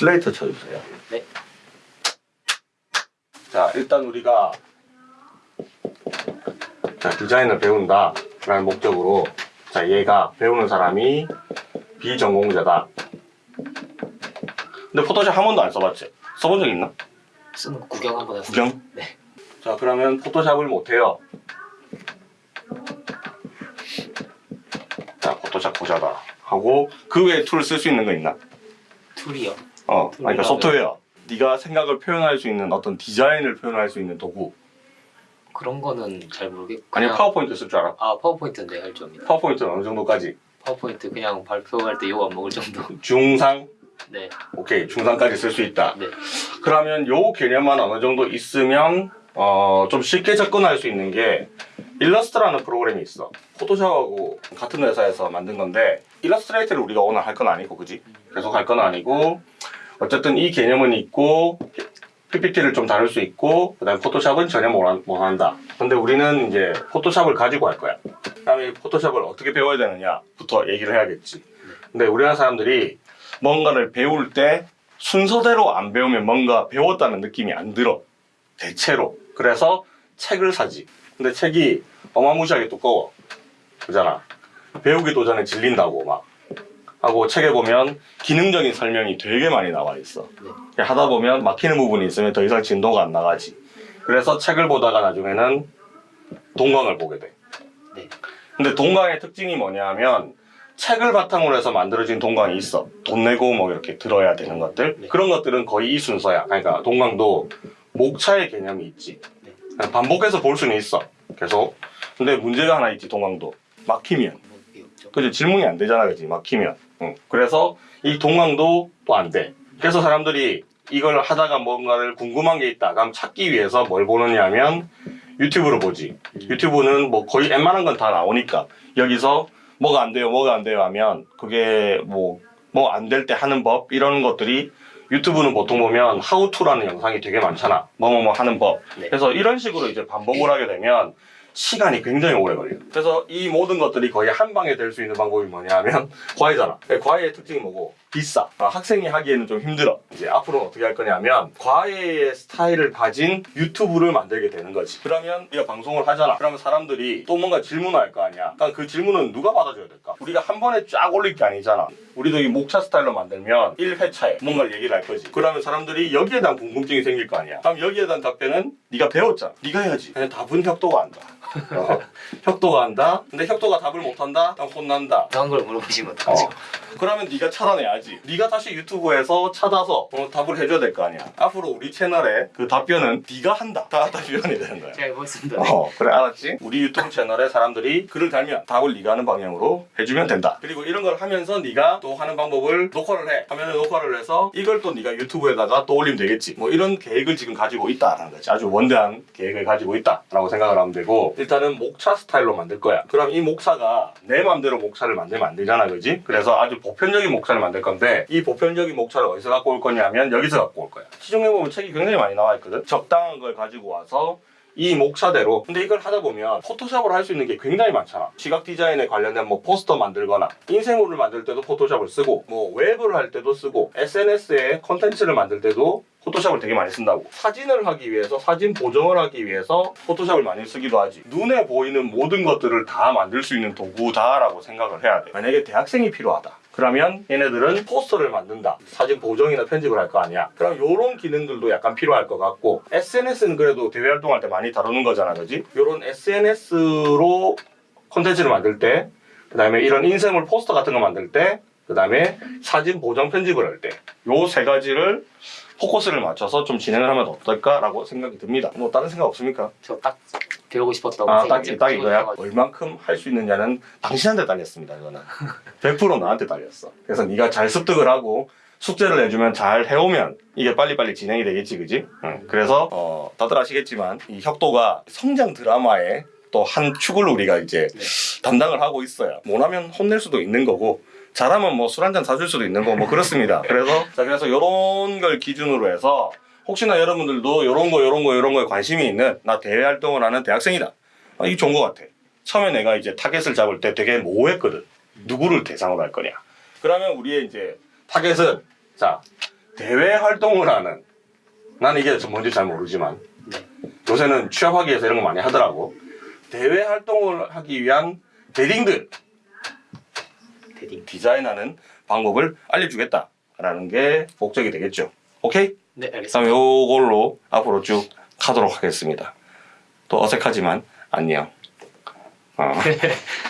슬레이트 쳐주세요. 네. 자, 일단 우리가 자, 디자인을 배운다 라는 목적으로 자, 얘가 배우는 사람이 비전공자다. 근데 포토샵 한 번도 안 써봤지? 써본 적 있나? 쓰는 거 구경 한번 해보세요. 구경? 네. 자, 그러면 포토샵을 못해요. 자, 포토샵 초짜다. 하고 그 외에 툴 쓸 수 있는 거 있나? 툴이요. 어, 툴이라면- 그러니까 소프트웨어. 네가 생각을 표현할 수 있는 어떤 디자인을 표현할 수 있는 도구. 그런 거는 잘 모르겠고. 그냥- 파워포인트 쓸 줄 알아? 아 파워포인트인데 할줄 압니다. 파워포인트는 어느 정도까지? 파워포인트 그냥 발표할 때 욕 안 먹을 정도. 중상? 네. 오케이, 중상까지 쓸 수 있다. 네. 그러면 요 개념만 어느 정도 있으면 어, 좀 쉽게 접근할 수 있는 게 일러스트라는 프로그램이 있어. 포토샵하고 같은 회사에서 만든 건데 일러스트레이터를 우리가 오늘 할 건 아니고 그지? 계속 할 건 아니고 어쨌든 이 개념은 있고 PPT를 좀 다룰 수 있고 그 다음에 포토샵은 전혀 못, 한- 못 한다. 근데 우리는 이제 포토샵을 가지고 할 거야. 그 다음에 이 포토샵을 어떻게 배워야 되느냐 부터 얘기를 해야겠지. 근데 우리나라 사람들이 뭔가를 배울 때 순서대로 안 배우면 뭔가 배웠다는 느낌이 안 들어. 대체로. 그래서 책을 사지. 근데 책이 어마무시하게 두꺼워. 그잖아. 배우기도 전에 질린다고 막. 하고 책에 보면 기능적인 설명이 되게 많이 나와 있어. 네. 하다 보면 막히는 부분이 있으면 더 이상 진도가 안 나가지. 그래서 책을 보다가 나중에는 동강을 보게 돼. 네. 근데 동강의 특징이 뭐냐 하면 책을 바탕으로 해서 만들어진 동강이 있어. 돈 내고 뭐 이렇게 들어야 되는 것들. 네. 그런 것들은 거의 이 순서야. 그러니까 동강도 목차의 개념이 있지. 네. 반복해서 볼 수는 있어. 계속. 근데 문제가 하나 있지, 동강도. 막히면. 없죠. 그지 질문이 안 되잖아, 그지 막히면. 응. 그래서 이 동강도 또 안 돼. 그래서 사람들이 이걸 하다가 뭔가를 궁금한 게 있다. 그럼 찾기 위해서 뭘 보느냐 하면 유튜브로 보지. 유튜브는 뭐 거의 웬만한 건 다 나오니까 여기서 뭐가 안 돼요, 뭐가 안 돼요 하면 그게 뭐 뭐 안 될 때 하는 법 이런 것들이 유튜브는 보통 보면 하우투라는 영상이 되게 많잖아. 뭐뭐뭐 하는 법. 네. 그래서 이런 식으로 이제 반복을 하게 되면 시간이 굉장히 오래 걸려요. 그래서 이 모든 것들이 거의 한 방에 될 수 있는 방법이 뭐냐 하면 과외잖아. 과외의 특징이 뭐고? 비싸. 아, 학생이 하기에는 좀 힘들어. 이제 앞으로는 어떻게 할 거냐면 과외의 스타일을 가진 유튜브를 만들게 되는 거지. 그러면 우리가 방송을 하잖아. 그러면 사람들이 또 뭔가 질문을 할거 아니야. 그러니까 그 질문은 누가 받아줘야 될까? 우리가 한 번에 쫙 올릴 게 아니잖아. 우리도 이 목차 스타일로 만들면 1회차에 뭔가를 얘기를 할 거지. 그러면 사람들이 여기에 대한 궁금증이 생길 거 아니야. 그럼 여기에 대한 답변은 네가 배웠잖아. 네가 해야지. 그냥 답은 혁도가 한다. 어, 혁도가 한다. 근데 혁도가 답을 못한다. 그럼 혼난다. 이상한 걸 물어보시면 어. 어떡하죠? 그러면 네가 찾아내야지. 네가 다시 유튜브에서 찾아서 어, 답을 해줘야 될 거 아니야. 앞으로 우리 채널에 그 답변은 네가 한다. 다 답변이 되는 거야. 제가 해보겠습니다. 어 그래 알았지? 우리 유튜브 채널에 사람들이 글을 달면 답을 네가 하는 방향으로 해주면 된다. 그리고 이런 걸 하면서 네가 또 하는 방법을 녹화를 해. 하면은 녹화를 해서 이걸 또 네가 유튜브에다가 또 올리면 되겠지. 뭐 이런 계획을 지금 가지고 있다라는 거지. 아주 원대한 계획을 가지고 있다라고 생각을 하면 되고 일단은 목차 스타일로 만들 거야. 그럼 이 목차가 내 맘대로 목차를 만들면 안 되잖아, 그지? 그래서 아주 보편적인 목차를 만들 건데 이 보편적인 목차를 어디서 갖고 올 거냐면 여기서 갖고 올 거야. 시중에 보면 책이 굉장히 많이 나와 있거든. 적당한 걸 가지고 와서 이 목차대로 근데 이걸 하다 보면 포토샵을 할수 있는 게 굉장히 많잖아 시각 디자인에 관련된 뭐 포스터 만들거나 인쇄물을 만들 때도 포토샵을 쓰고 뭐 웹을 할 때도 쓰고 SNS에 컨텐츠를 만들 때도 포토샵을 되게 많이 쓴다고 사진을 하기 위해서 사진 보정을 하기 위해서 포토샵을 많이 쓰기도 하지 눈에 보이는 모든 것들을 다 만들 수 있는 도구다라고 생각을 해야 돼 만약에 대학생이 필요하다 그러면 얘네들은 포스터를 만든다. 사진 보정이나 편집을 할 거 아니야. 그럼 요런 기능들도 약간 필요할 것 같고 SNS는 그래도 대외 활동할 때 많이 다루는 거잖아. 그지? 요런 SNS로 콘텐츠를 만들 때 그 다음에 이런 인쇄물 포스터 같은 거 만들 때 그 다음에 사진 보정 편집을 할 때 요 세 가지를 포커스를 맞춰서 좀 진행을 하면 어떨까라고 생각이 듭니다. 뭐 다른 생각 없습니까? 저 딱 배우고 싶었던 아, 생각 딱, 딱 이거야? 얼만큼 할 수 있느냐는 당신한테 딸렸습니다, 이거는. 100% 나한테 딸렸어. 그래서 네가 잘 습득을 하고 숙제를 내주면 잘 해오면 이게 빨리빨리 진행이 되겠지, 그지? 응. 그래서, 어, 다들 아시겠지만 이 혁도가 성장 드라마의 또 한 축을 우리가 이제 네. 담당을 하고 있어요. 못하면 혼낼 수도 있는 거고, 잘하면 뭐 술 한 잔 사줄 수도 있는 거고, 뭐 그렇습니다. 그래서, 자, 그래서 요런 걸 기준으로 해서 혹시나 여러분들도 요런 거, 요런 거, 요런 거에 관심이 있는 나 대외 활동을 하는 대학생이다. 아, 이게 좋은 것 같아. 처음에 내가 이제 타겟을 잡을 때 되게 모호했거든. 누구를 대상으로 할 거냐. 그러면 우리의 이제 타겟은 자 대외 활동을 하는 나는 이게 뭔지 잘 모르지만 네. 요새는 취업하기 위해서 이런 거 많이 하더라고. 대외 활동을 하기 위한 대딩들. 디자인하는 방법을 알려주겠다라는 게 목적이 되겠죠. 오케이? 네 알겠습니다. 요걸로 앞으로 쭉 가도록 하겠습니다. 또 어색하지만 안녕. 어.